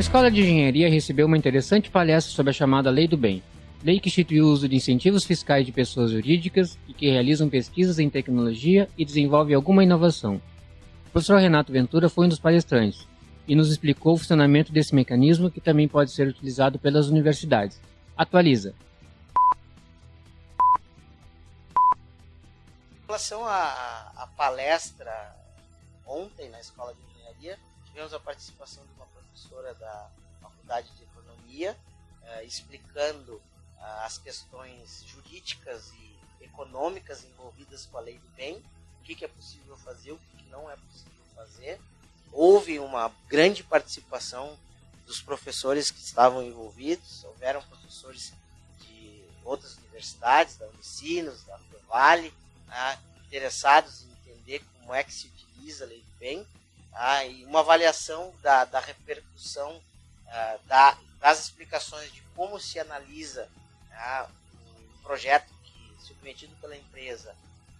Escola de Engenharia recebeu uma interessante palestra sobre a chamada Lei do Bem, lei que institui o uso de incentivos fiscais de pessoas jurídicas e que realizam pesquisas em tecnologia e desenvolvem alguma inovação. O professor Renato Ventura foi um dos palestrantes e nos explicou o funcionamento desse mecanismo que também pode ser utilizado pelas universidades. Atualiza. Em relação à palestra ontem na Escola de Engenharia, tivemos a participação de uma professora da Faculdade de Economia, eh, explicando eh, as questões jurídicas e econômicas envolvidas com a lei do bem, o que, que é possível fazer, o que, que não é possível fazer. Houve uma grande participação dos professores que estavam envolvidos, houveram professores de outras universidades, da Unicinos, da Vale, né, interessados em entender como é que se utiliza a lei do bem, tá, e uma avaliação da, da repercussão uh, da, das explicações de como se analisa tá, um projeto que, submetido pela empresa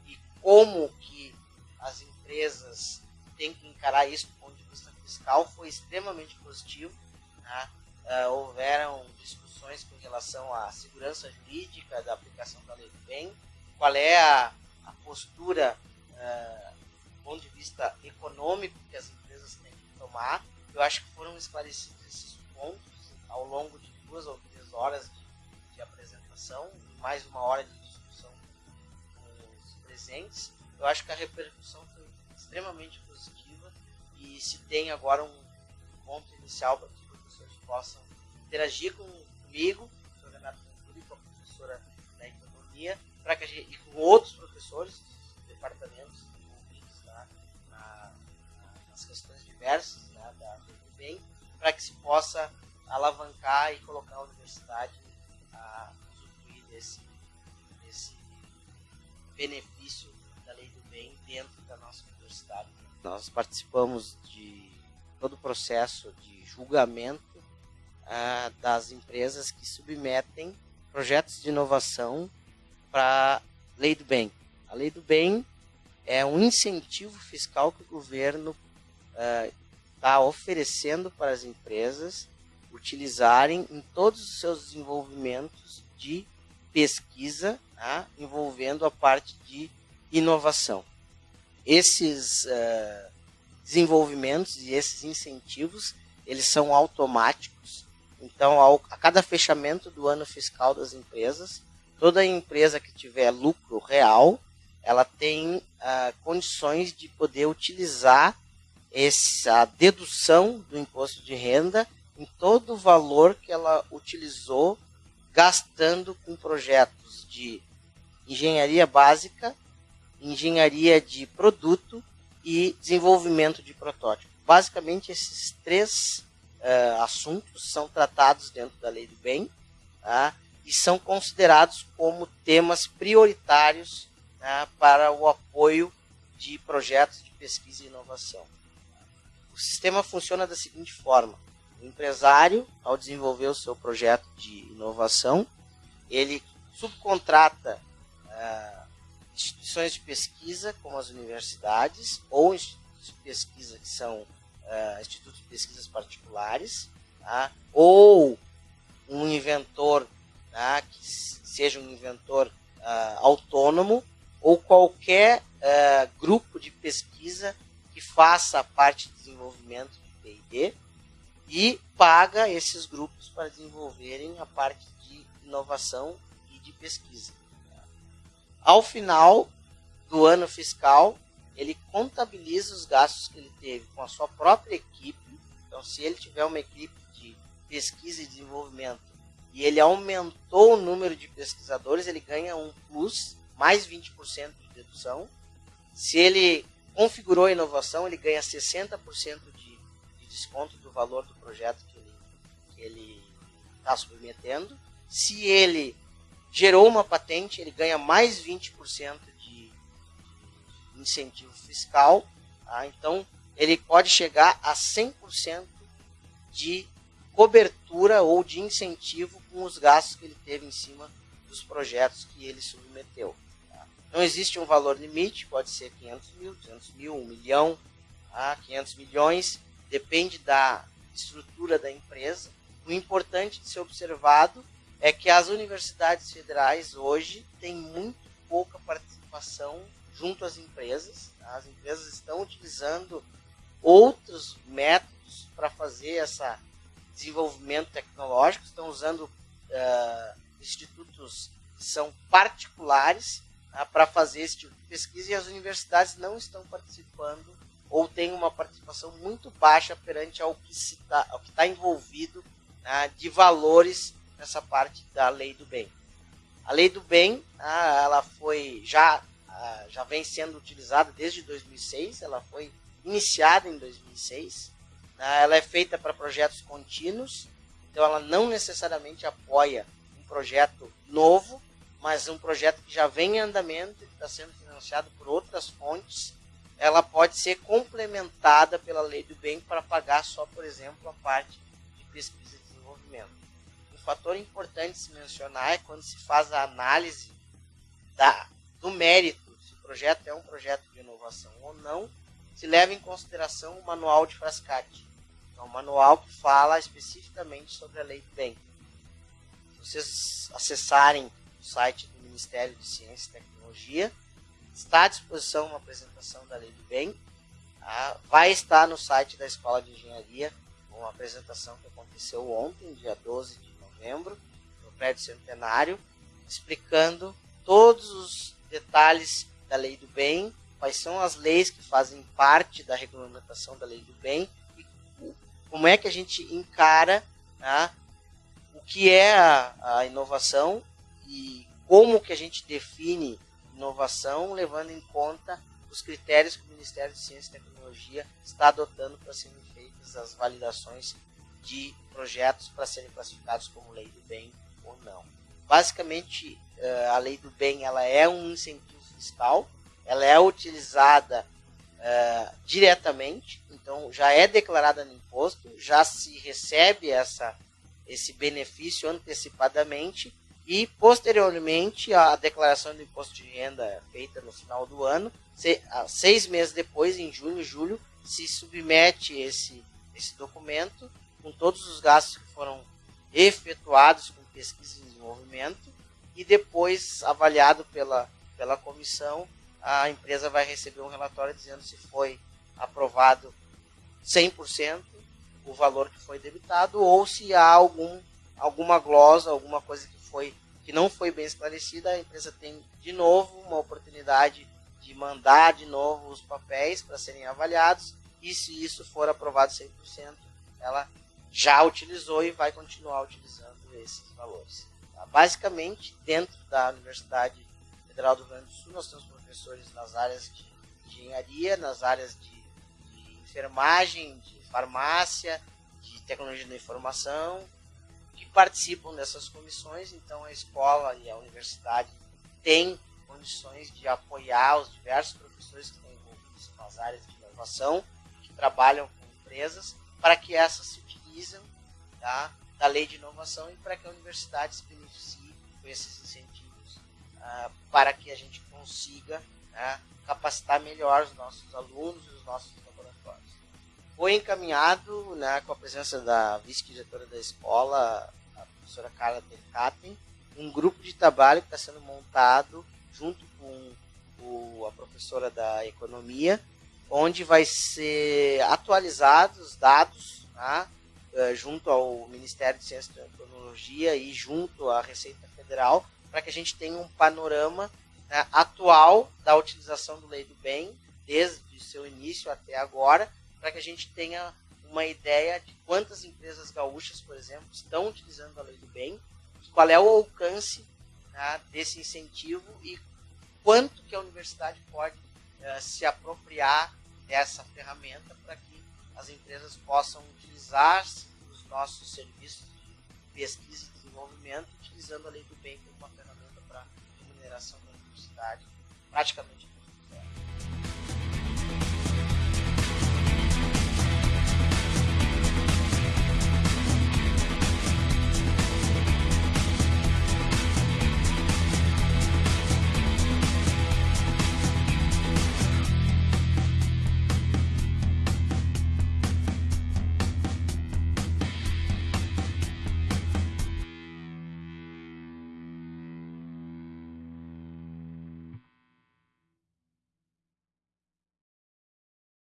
e como que as empresas têm que encarar isso do ponto de vista fiscal foi extremamente positivo. Tá? Uh, houveram discussões com relação à segurança jurídica da aplicação da lei do bem, qual é a, a postura uh, ponto de vista econômico que as empresas têm que tomar. Eu acho que foram esclarecidos esses pontos ao longo de duas ou três horas de, de apresentação, mais uma hora de discussão com os presentes. Eu acho que a repercussão foi extremamente positiva e se tem agora um ponto inicial para que os professores possam interagir com, comigo, com o professor Renato Ventura com a professora da Economia, para que a gente, e com outros questões diversas né, da, bem, para que se possa alavancar e colocar a universidade a usufruir desse, desse benefício da lei do bem dentro da nossa universidade. Nós participamos de todo o processo de julgamento ah, das empresas que submetem projetos de inovação para a lei do bem. A lei do bem é um incentivo fiscal que o governo está uh, oferecendo para as empresas utilizarem em todos os seus desenvolvimentos de pesquisa, tá? envolvendo a parte de inovação. Esses uh, desenvolvimentos e esses incentivos, eles são automáticos. Então, ao, a cada fechamento do ano fiscal das empresas, toda empresa que tiver lucro real, ela tem uh, condições de poder utilizar essa dedução do imposto de renda em todo o valor que ela utilizou gastando com projetos de engenharia básica, engenharia de produto e desenvolvimento de protótipo. Basicamente, esses três uh, assuntos são tratados dentro da lei do bem tá? e são considerados como temas prioritários né, para o apoio de projetos de pesquisa e inovação. O sistema funciona da seguinte forma: o empresário, ao desenvolver o seu projeto de inovação, ele subcontrata uh, instituições de pesquisa, como as universidades, ou institutos de pesquisa que são uh, institutos de pesquisas particulares, tá? ou um inventor tá? que seja um inventor uh, autônomo ou qualquer grupo de pesquisa que faça a parte de desenvolvimento de P&D e paga esses grupos para desenvolverem a parte de inovação e de pesquisa. Ao final do ano fiscal, ele contabiliza os gastos que ele teve com a sua própria equipe. Então, se ele tiver uma equipe de pesquisa e desenvolvimento e ele aumentou o número de pesquisadores, ele ganha um plus mais 20% de dedução. Se ele configurou a inovação, ele ganha 60% de, de desconto do valor do projeto que ele está submetendo. Se ele gerou uma patente, ele ganha mais 20% de incentivo fiscal. Tá? Então, ele pode chegar a 100% de cobertura ou de incentivo com os gastos que ele teve em cima dos projetos que ele submeteu. Não existe um valor limite, pode ser 500 mil, 200 mil, 1 milhão, ah, 500 milhões, depende da, estrutura da empresa. O importante de ser observado é que as universidades federais hoje têm muito pouca participação junto às empresas. As empresas estão utilizando outros métodos para fazer esse desenvolvimento tecnológico, estão usando uh, institutos que são particulares para fazer esse tipo de pesquisa e as universidades não estão participando ou têm uma participação muito baixa perante ao que está tá envolvido uh, de valores nessa parte da lei do bem. A lei do bem, ela foi já já vem sendo utilizada desde 2006, ela foi iniciada em 2006. Né? Ela é feita para projetos contínuos, então ela não necessariamente apoia um projeto novo, mas um projeto que já vem em andamento e está sendo financiado por outras fontes. Ela pode ser complementada pela lei do bem para pagar só, por exemplo, a parte de pesquisa e desenvolvimento. Um fator importante se mencionar é quando se faz a análise da, do mérito, se o projeto é um projeto de inovação ou não, se leva em consideração o manual de Frascati. É um manual que fala especificamente sobre a lei do bem. Se vocês acessarem site do Ministério de Ciência e Tecnologia, está à disposição uma apresentação da lei do bem. Tá? Vai estar no site da Escola de Engenharia uma apresentação que aconteceu ontem, dia 12 de novembro, no prédio centenário, explicando todos os detalhes da lei do bem quais são as leis que fazem parte da regulamentação da lei do bem e como é que a gente encara né, o que é a, a, inovação e como que a gente define inovação levando em conta os critérios que o Ministério de Ciência e Tecnologia está adotando para serem feitas as validações de projetos para serem classificados como lei do bem ou não. Basicamente, eh, a lei do bem ela é um incentivo fiscal ela é utilizada uh, diretamente, então já é declarada no imposto, já se recebe essa, esse benefício antecipadamente e posteriormente a declaração do imposto de renda feita no final do ano, se, seis meses depois, em junho e julho, se submete esse, esse documento com todos os gastos que foram efetuados com pesquisa e desenvolvimento e depois avaliado pela, pela comissão a empresa vai receber um relatório dizendo se foi aprovado 100% o valor que foi debitado ou se há algum, alguma glosa, alguma coisa que, foi, que não foi bem esclarecida, a empresa tem de novo uma oportunidade de mandar de novo os papéis para serem avaliados e se isso for aprovado 100%, ela já utilizou e vai continuar utilizando esses valores. Tá? Basicamente, dentro da Universidade Federal do Rio Grande do Sul, nós temos professores nas áreas de engenharia, nas áreas de, de enfermagem, de farmácia, de tecnologia da informação, que participam dessas comissões. Então, a escola e a universidade têm condições de apoiar os diversos professores que estão envolvidos nas áreas de inovação, que trabalham com empresas, para que essas se utilizem tá, da lei de inovação e para que a universidade se beneficie com esses incentivos uh, para que a gente consiga né, capacitar melhor os nossos alunos e os nossos. Foi encaminhado, né, com a presença da vice-diretora da escola, a professora Carla Delcaten, um grupo de trabalho que está sendo montado junto com o, a professora da economia, onde vai ser atualizados os dados eh, junto ao Ministério de Ciência e Tecnologia e junto à Receita Federal, para que a gente tenha um panorama né, atual da utilização do lei do bem, desde o seu início até agora, para que a gente tenha uma ideia de quantas empresas gaúchas, por exemplo, estão utilizando a lei do bem, qual é o alcance né, desse incentivo e quanto que a universidade pode uh, se apropriar dessa ferramenta para que as empresas possam utilizar os nossos serviços de pesquisa e desenvolvimento utilizando a lei do bem como uma ferramenta para remuneração da universidade praticamente